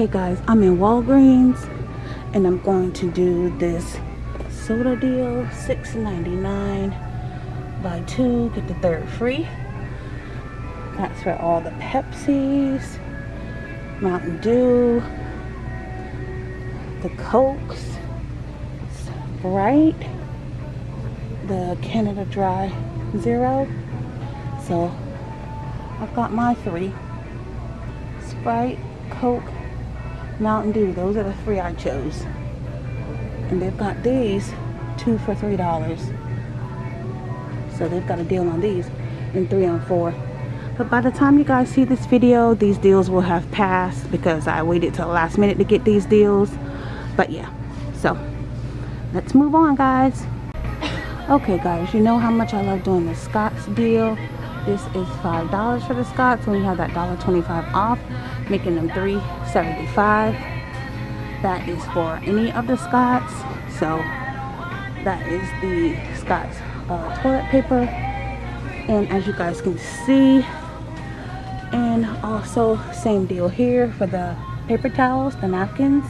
Okay guys, I'm in Walgreens and I'm going to do this soda deal. $6.99. Buy two, get the third free. That's for all the Pepsis, Mountain Dew, the Cokes, Sprite, the Canada Dry Zero. So I've got my three. Sprite, Coke, Mountain Dew. Those are the three I chose. And they've got these two for three dollars. So they've got a deal on these and three on four. But by the time you guys see this video, these deals will have passed because I waited till the last minute to get these deals. But yeah, so let's move on guys. Okay guys, you know how much I love doing the Scott's deal. This is $5 for the Scott's when you have that $1.25 off, making them $3.75. That is for any of the Scott's. So that is the Scott's uh, toilet paper. And as you guys can see, and also same deal here for the paper towels, the napkins.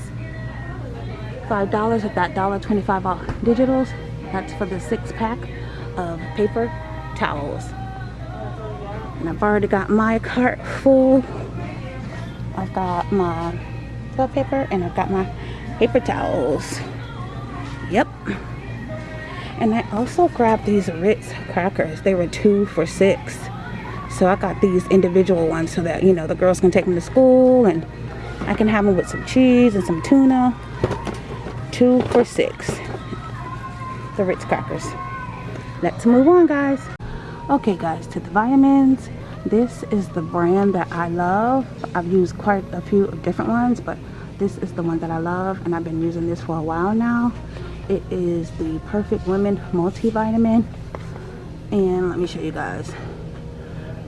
$5 at that dollar 25 off digitals. That's for the six pack of paper towels. And I've already got my cart full. I've got my toilet paper and I've got my paper towels. Yep. And I also grabbed these Ritz crackers. They were two for six. So I got these individual ones so that, you know, the girls can take them to school and I can have them with some cheese and some tuna. Two for six. The Ritz crackers. Let's move on, guys. Okay, guys, to the vitamins. This is the brand that I love. I've used quite a few different ones, but this is the one that I love, and I've been using this for a while now. It is the Perfect Women Multivitamin. And let me show you guys.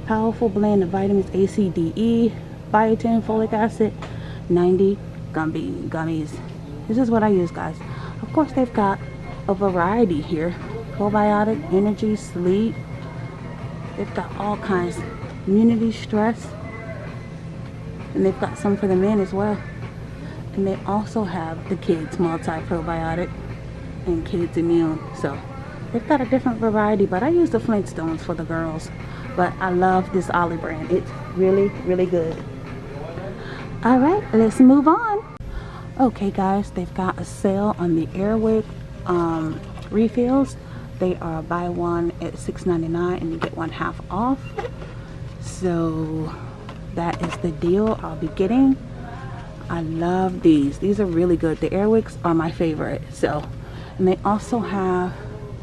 Powerful blend of vitamins A, C, D, E, biotin, folic acid, 90 gummy gummies. This is what I use, guys. Of course, they've got a variety here. Probiotic, energy, sleep. They've got all kinds. Immunity, stress. And they've got some for the men as well. And they also have the kids multi-probiotic and kids immune. So they've got a different variety, but I use the Flintstones for the girls but I love this Olly brand. It's really, really good. All right, let's move on. Okay, guys, they've got a sale on the Airwick um, refills. They are buy one at $6.99 and you get one half off. So that is the deal I'll be getting. I love these. These are really good. The Airwicks are my favorite. So, and they also have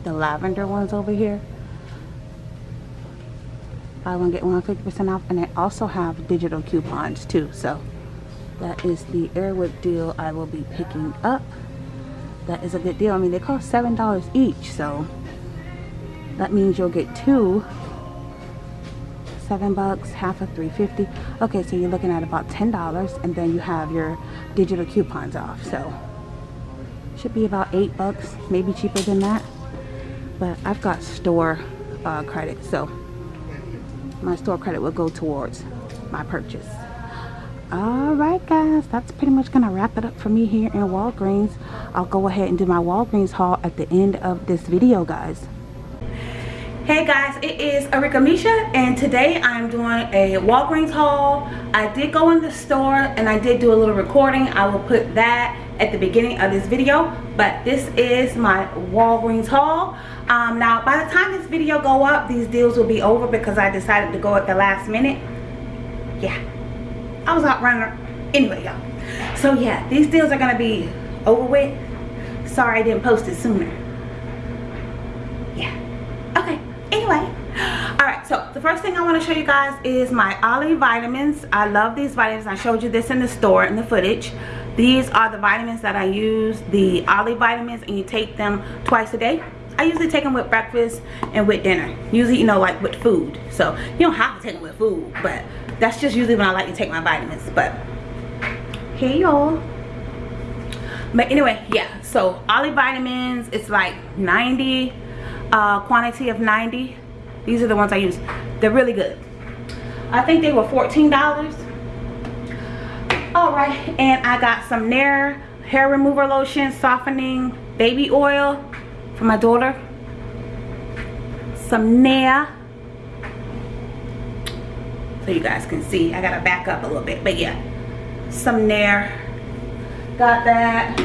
the lavender ones over here buy one get one 50% off and they also have digital coupons too so that is the Airwick deal I will be picking up that is a good deal I mean they cost seven dollars each so that means you'll get two. Seven bucks half of 350 okay so you're looking at about ten dollars and then you have your digital coupons off so. Should be about eight bucks maybe cheaper than that. But I've got store uh, credit so my store credit will go towards my purchase. All right guys that's pretty much gonna wrap it up for me here in walgreens. I'll go ahead and do my walgreens haul at the end of this video guys hey guys it is Arika Misha and today I'm doing a Walgreens haul. I did go in the store and I did do a little recording. I will put that at the beginning of this video but this is my Walgreens haul. Um, now by the time this video go up these deals will be over because I decided to go at the last minute. Yeah I was out running. Anyway y'all. So yeah these deals are gonna be over with. Sorry I didn't post it sooner yeah okay anyway all right so the first thing i want to show you guys is my Olly vitamins. I love these vitamins. I showed you this in the store in the footage. These are the vitamins that i use the Olly vitamins and you take them twice a day. I usually take them with breakfast and with dinner. Usually you know like with food. So you don't have to take them with food but that's just usually when i like to take my vitamins. But hey y'all. But anyway yeah so Olly vitamins it's like 90 uh, quantity of 90 these are the ones I use they're really good. I think they were $14 all right and i got some nair hair remover lotion softening baby oil for my daughter. Some nair. So you guys can see i gotta back up a little bit but yeah. Some nair. Got that.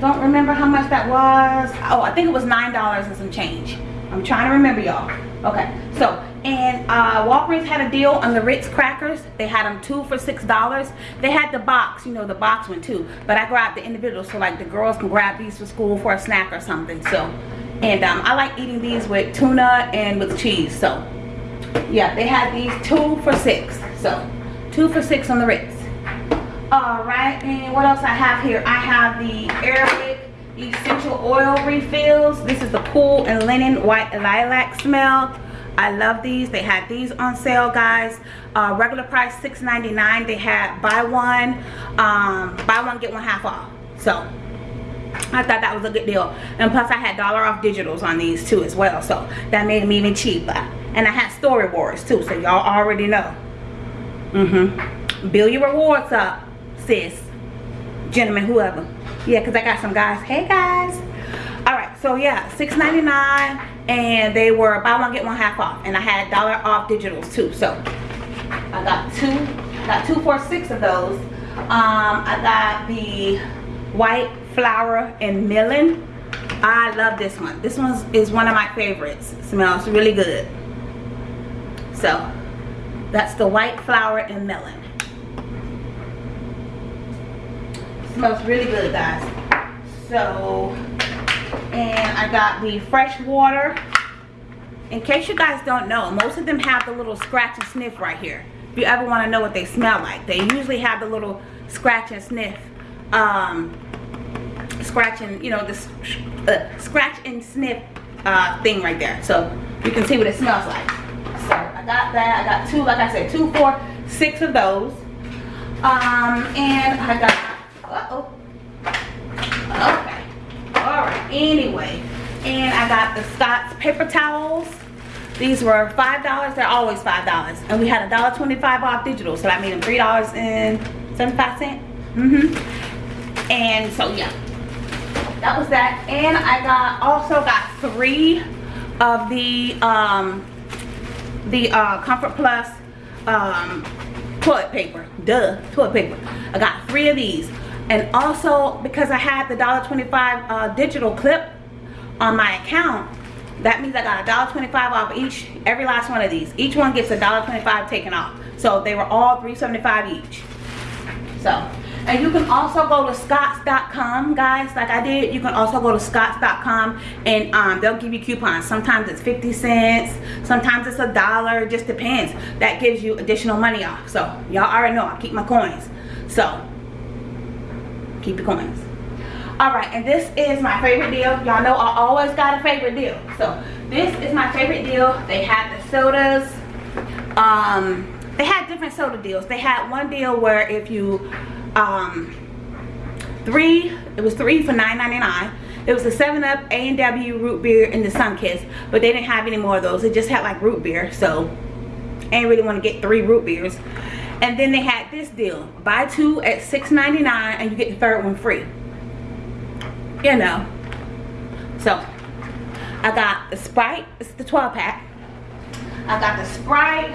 Don't remember how much that was. Oh i think it was nine dollars and some change. I'm trying to remember y'all okay so and uh, Walgreens had a deal on the Ritz crackers. They had them two for six dollars. They had the box, you know, the box one too. But I grabbed the individual so like the girls can grab these for school for a snack or something. So, and um, I like eating these with tuna and with cheese. So, yeah, they had these two for six. So, two for six on the Ritz. All right, and what else I have here? I have the Airwick essential oil refills. This is the cool and linen white lilac smell. I love these. They had these on sale, guys. Uh, regular price $6.99. They had buy one, um, buy one, get one half off. So, I thought that was a good deal. And plus, I had dollar off digitals on these too as well. So, that made them even cheaper. And I had story wars too, so y'all already know. Mm-hmm. Bill your rewards up, sis. Gentlemen, whoever. Yeah, because I got some guys. Hey, guys. All right, so yeah, $6.99 and they were buy one get one half off. And i had dollar off digitals too. So i got two got two for six of those. Um i got the white flower and melon. I love this one. This one is one of my favorites. It smells really good. So that's the white flower and melon it smells really good guys. So and I got the fresh water. In case you guys don't know most of them have the little scratch and sniff right here. If you ever want to know what they smell like they usually have the little scratch and sniff um, scratch and you know this uh, scratch and sniff uh, thing right there. So you can see what it smells like. So I got that I got two like I said two four six of those. Um, and I got uh oh okay. All right anyway. And i got the scott's paper towels. These were five dollars they're always five dollars. And we had a dollar 25 off digital so that made them three dollars and 75 cents mm-hmm. And so yeah. That was that. And i got also got three of the um the uh comfort plus um toilet paper. Duh toilet paper. I got three of these and also because I had the $1.25 uh, digital clip on my account that means I got $1.25 off each every last one of these. Each one gets $1.25 taken off. So they were all $3.75 each. So and you can also go to scotts.com guys like I did. You can also go to scotts.com and um, they'll give you coupons. Sometimes it's 50 cents sometimes it's a dollar just depends. That gives you additional money off. So y'all already know I keep my coins. So keep the coins. All right and this is my favorite deal. Y'all know i always got a favorite deal. So this is my favorite deal. They had the sodas. Um they had different soda deals. They had one deal where if you um three it was three for 9.99 it was the 7-Up, A&W, root beer, and the Sunkist But they didn't have any more of those. They just had like root beer. So, I didn't really want to get three root beers and then they had this deal. Buy two at $6.99 and you get the third one free. You know. So I got the Sprite. It's the 12 pack. I got the Sprite.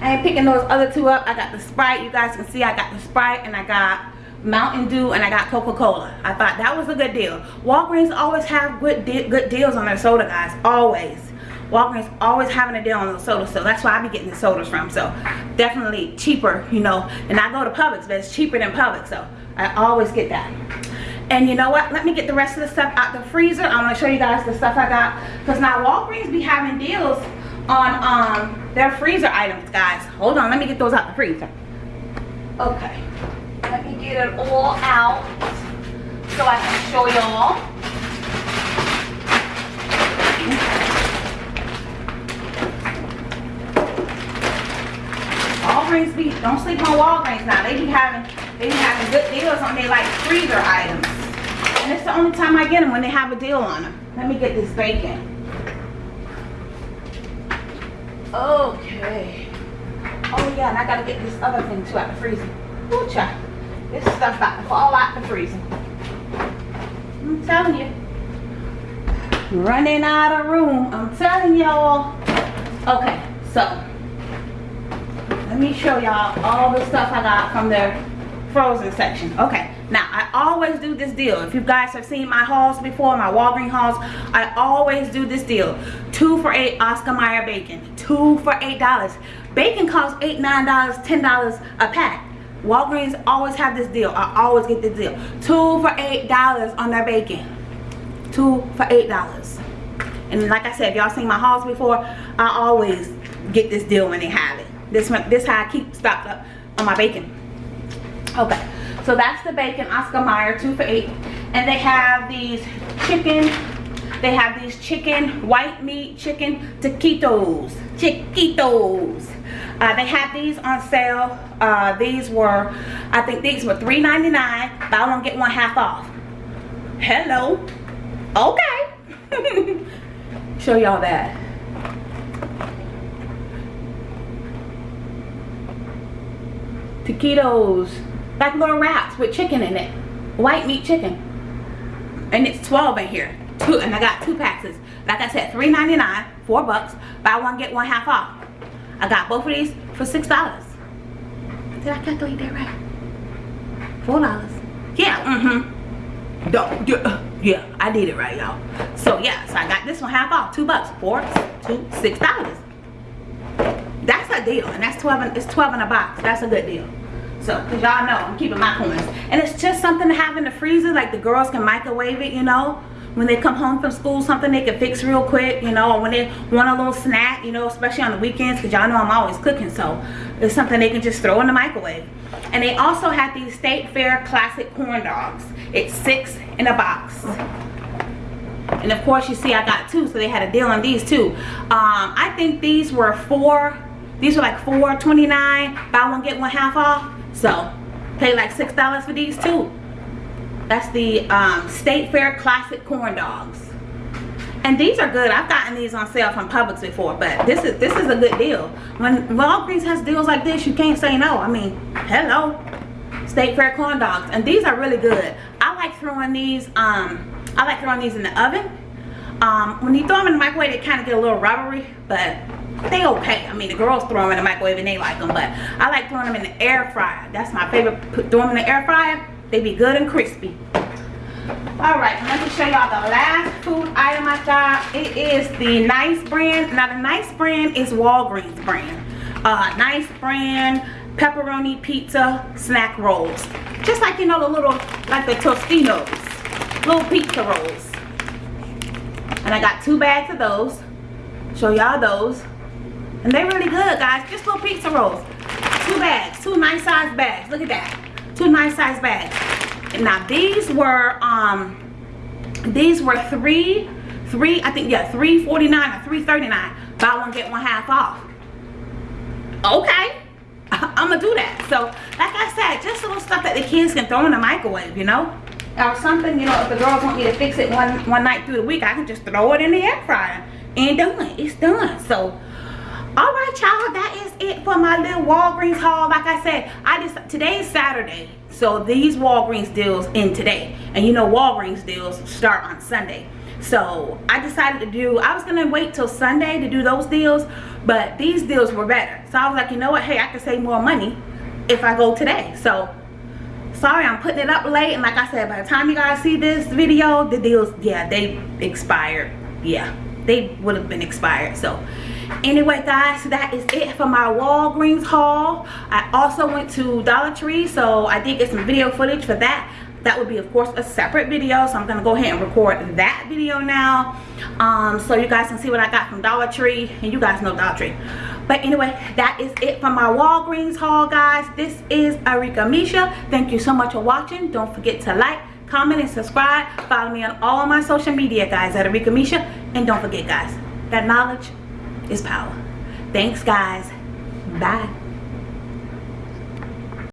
I ain't picking those other two up. I got the Sprite. You guys can see I got the Sprite and I got Mountain Dew and I got Coca-Cola. I thought that was a good deal. Walgreens always have good de good deals on their soda guys. Always Walgreens always having a deal on those sodas, so that's why I be getting the sodas from. So definitely cheaper, you know. And I go to Publix, but it's cheaper than Publix, so I always get that. And you know what? Let me get the rest of the stuff out the freezer. I want to show you guys the stuff I got. Because now Walgreens be having deals on um, their freezer items, guys. Hold on. Let me get those out the freezer. Okay. Let me get it all out so I can show y'all. Walgreens be don't sleep on Walgreens now. They be having they be having good deals on their like freezer items. And it's the only time I get them when they have a deal on them. Let me get this bacon. Okay. Oh yeah, and I gotta get this other thing too out the freezer. Ooh, child. This stuff about to fall out the freezer. I'm telling you. Running out of room. I'm telling y'all. Okay, so let me show y'all all the stuff I got from their frozen section. Okay, now I always do this deal. If you guys have seen my hauls before, my Walgreens hauls, I always do this deal. Two for eight Oscar Mayer bacon. Two for eight dollars. Bacon costs eight, nine dollars, ten dollars a pack. Walgreens always have this deal. I always get this deal. Two for eight dollars on their bacon. Two for eight dollars. And like I said, if y'all seen my hauls before, I always get this deal when they have it. This one, this how I keep stocked up on my bacon. Okay, so that's the bacon Oscar Mayer, two for eight. And they have these chicken, they have these chicken, white meat chicken taquitos. Chiquitos. Uh, they had these on sale. Uh, these were, I think these were $3.99. Buy one, get one half off. Hello. Okay. Show y'all that. Taquitos. Like little wraps with chicken in it. White meat chicken. And it's 12 in here. Two, and I got two packs. Like I said, $3.99, four bucks. Buy one, get one half off. I got both of these for six dollars. Did I calculate that right? Four dollars. Yeah, mm-hmm. Yeah, yeah, I did it right, y'all. So yeah, so I got this one half off, two bucks, four, two, six dollars. That's a deal, and that's 12, it's 12 in a box. That's a good deal. So, cause y'all know I'm keeping my coins. And it's just something to have in the freezer, like the girls can microwave it, you know? When they come home from school something they can fix real quick you know? Or when they want a little snack you know especially on the weekends because y'all know i'm always cooking so it's something they can just throw in the microwave. And they also have these state fair classic corn dogs. It's six in a box. And of course you see i got two so they had a deal on these too. Um, i think these were four these were like four 29 buy one get one half off so pay like six dollars for these too that's the um, State Fair Classic Corn Dogs. And these are good. I've gotten these on sale from Publix before, but this is this is a good deal. When Walgreens has deals like this, you can't say no. I mean, hello. State Fair corn dogs. And these are really good. I like throwing these, um, I like throwing these in the oven. Um, when you throw them in the microwave, they kind of get a little rubbery, but they okay. I mean, the girls throw them in the microwave and they like them, but I like throwing them in the air fryer. That's my favorite. Put, throw them in the air fryer they be good and crispy. Alright, let me show y'all the last food item I got. It is the Nice brand. Now the Nice brand is Walgreens brand. Uh, nice brand pepperoni pizza snack rolls. Just like, you know, the little, like the Tostinos. Little pizza rolls. And I got two bags of those. Show y'all those. And they're really good, guys. Just little pizza rolls. Two bags. Two nice size bags. Look at that. Two nice size bags. Now these were um these were three three i think yeah 349 or 339 buy one get one half off. Okay. I'm gonna do that. So like i said just little stuff that the kids can throw in the microwave you know? Or something you know if the girls want me to fix it one one night through the week i can just throw it in the air fryer. And done. It's done. So all right y'all that is it for my little walgreens haul. Like i said i just today's saturday so these walgreens deals in today. And you know walgreens deals start on sunday. So i decided to do i was gonna wait till sunday to do those deals but these deals were better. So i was like you know what? Hey i can save more money if i go today. So sorry i'm putting it up late. And like i said by the time you guys see this video the deals yeah they expired. Yeah they would have been expired. So anyway guys so that is it for my walgreens haul. I also went to dollar tree so i did get some video footage for that. That would be of course a separate video so i'm gonna go ahead and record that video now. Um, so you guys can see what i got from dollar tree and you guys know dollar tree. But anyway that is it for my walgreens haul guys. This is arika misha. Thank you so much for watching. Don't forget to like comment and subscribe. Follow me on all my social media guys at arika misha. And don't forget guys that knowledge is power. Thanks guys. Bye.